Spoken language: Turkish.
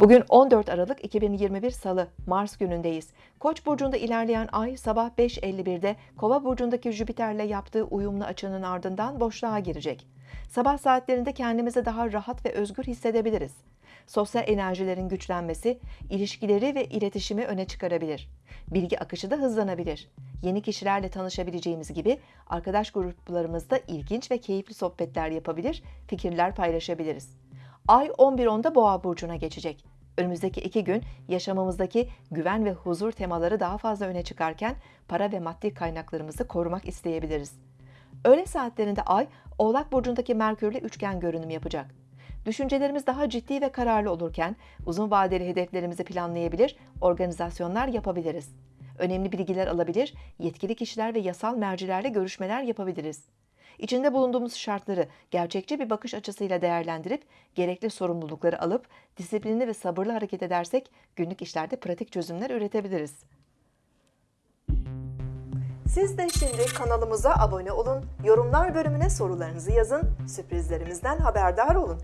Bugün 14 Aralık 2021 Salı, Mars günündeyiz. Koç burcunda ilerleyen ay sabah 5.51'de Kova burcundaki Jüpiter'le yaptığı uyumlu açının ardından boşluğa girecek. Sabah saatlerinde kendimizi daha rahat ve özgür hissedebiliriz. Sosyal enerjilerin güçlenmesi, ilişkileri ve iletişimi öne çıkarabilir. Bilgi akışı da hızlanabilir. Yeni kişilerle tanışabileceğimiz gibi arkadaş gruplarımızda ilginç ve keyifli sohbetler yapabilir, fikirler paylaşabiliriz. Ay 11.10'da Boğa burcuna geçecek. Önümüzdeki iki gün yaşamımızdaki güven ve huzur temaları daha fazla öne çıkarken para ve maddi kaynaklarımızı korumak isteyebiliriz. Öğle saatlerinde Ay, Oğlak burcundaki Merkürle üçgen görünüm yapacak. Düşüncelerimiz daha ciddi ve kararlı olurken uzun vadeli hedeflerimizi planlayabilir, organizasyonlar yapabiliriz. Önemli bilgiler alabilir, yetkili kişiler ve yasal mercilerle görüşmeler yapabiliriz. İçinde bulunduğumuz şartları gerçekçi bir bakış açısıyla değerlendirip gerekli sorumlulukları alıp disiplinli ve sabırlı hareket edersek günlük işlerde pratik çözümler üretebiliriz. Siz de şimdi kanalımıza abone olun, yorumlar bölümüne sorularınızı yazın, sürprizlerimizden haberdar olun.